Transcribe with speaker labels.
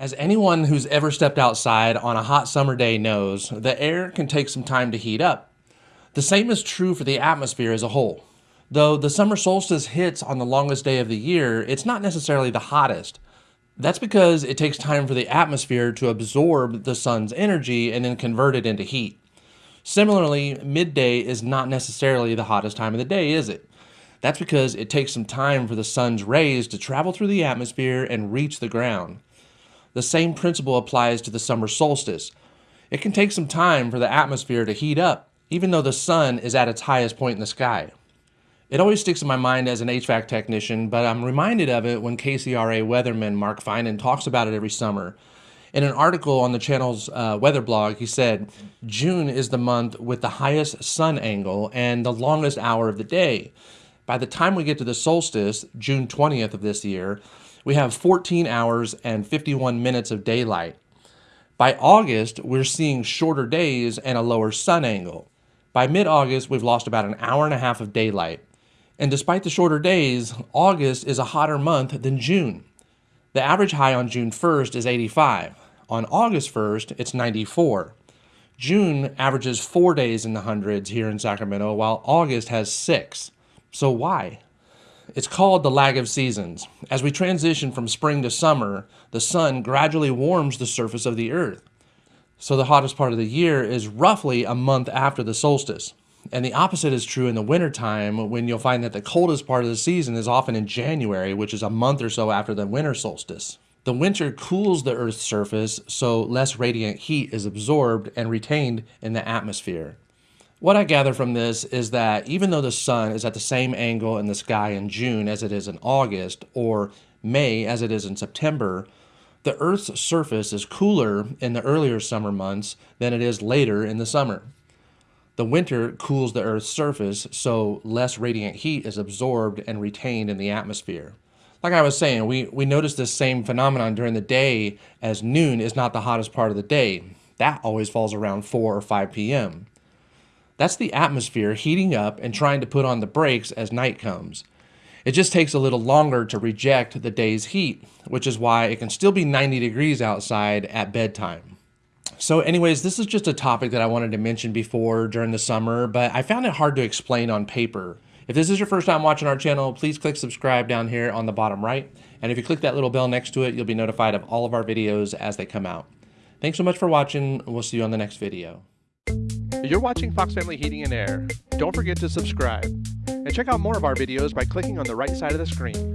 Speaker 1: As anyone who's ever stepped outside on a hot summer day knows, the air can take some time to heat up. The same is true for the atmosphere as a whole. Though the summer solstice hits on the longest day of the year, it's not necessarily the hottest. That's because it takes time for the atmosphere to absorb the sun's energy and then convert it into heat. Similarly, midday is not necessarily the hottest time of the day, is it? That's because it takes some time for the sun's rays to travel through the atmosphere and reach the ground. The same principle applies to the summer solstice. It can take some time for the atmosphere to heat up, even though the sun is at its highest point in the sky. It always sticks in my mind as an HVAC technician, but I'm reminded of it when KCRA weatherman Mark Finan talks about it every summer. In an article on the channel's uh, weather blog, he said, June is the month with the highest sun angle and the longest hour of the day. By the time we get to the solstice, June 20th of this year, we have 14 hours and 51 minutes of daylight. By August, we're seeing shorter days and a lower sun angle. By mid August, we've lost about an hour and a half of daylight. And despite the shorter days, August is a hotter month than June. The average high on June 1st is 85. On August 1st, it's 94. June averages four days in the hundreds here in Sacramento, while August has six. So why? It's called the lag of seasons. As we transition from spring to summer, the sun gradually warms the surface of the earth. So the hottest part of the year is roughly a month after the solstice. And the opposite is true in the wintertime when you'll find that the coldest part of the season is often in January, which is a month or so after the winter solstice. The winter cools the Earth's surface, so less radiant heat is absorbed and retained in the atmosphere. What I gather from this is that even though the sun is at the same angle in the sky in June as it is in August, or May as it is in September, the Earth's surface is cooler in the earlier summer months than it is later in the summer. The winter cools the Earth's surface, so less radiant heat is absorbed and retained in the atmosphere. Like I was saying, we, we notice this same phenomenon during the day as noon is not the hottest part of the day. That always falls around 4 or 5 p.m. That's the atmosphere heating up and trying to put on the brakes as night comes. It just takes a little longer to reject the day's heat, which is why it can still be 90 degrees outside at bedtime. So anyways, this is just a topic that I wanted to mention before during the summer, but I found it hard to explain on paper. If this is your first time watching our channel, please click subscribe down here on the bottom right. And if you click that little bell next to it, you'll be notified of all of our videos as they come out. Thanks so much for watching. We'll see you on the next video.
Speaker 2: You're watching Fox Family Heating and Air. Don't forget to subscribe. And check out more of our videos by clicking on the right side of the screen.